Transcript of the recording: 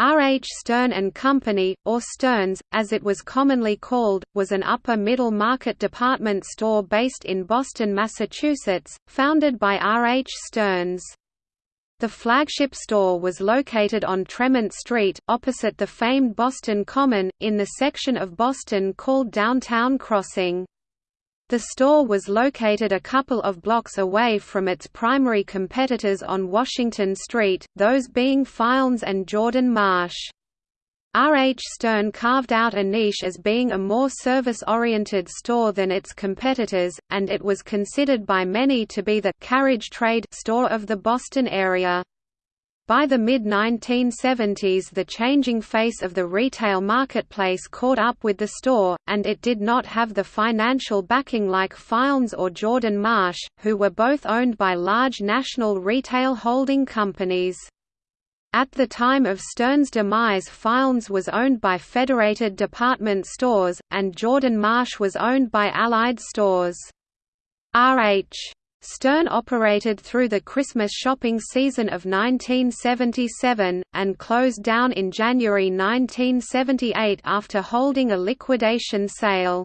R. H. Stearns and Company, or Stearns, as it was commonly called, was an upper-middle market department store based in Boston, Massachusetts, founded by R. H. Stearns. The flagship store was located on Tremont Street, opposite the famed Boston Common, in the section of Boston called Downtown Crossing. The store was located a couple of blocks away from its primary competitors on Washington Street, those being Filene's and Jordan Marsh. R. H. Stearns carved out a niche as being a more service-oriented store than its competitors, and it was considered by many to be the «carriage trade» store of the Boston area. By the mid-1970s the changing face of the retail marketplace caught up with the store, and it did not have the financial backing like Filene's or Jordan Marsh, who were both owned by large national retail holding companies. At the time of Stearns' demise Filene's was owned by Federated Department Stores, and Jordan Marsh was owned by Allied Stores. R.H. Stearns operated through the Christmas shopping season of 1977, and closed down in January 1978 after holding a liquidation sale.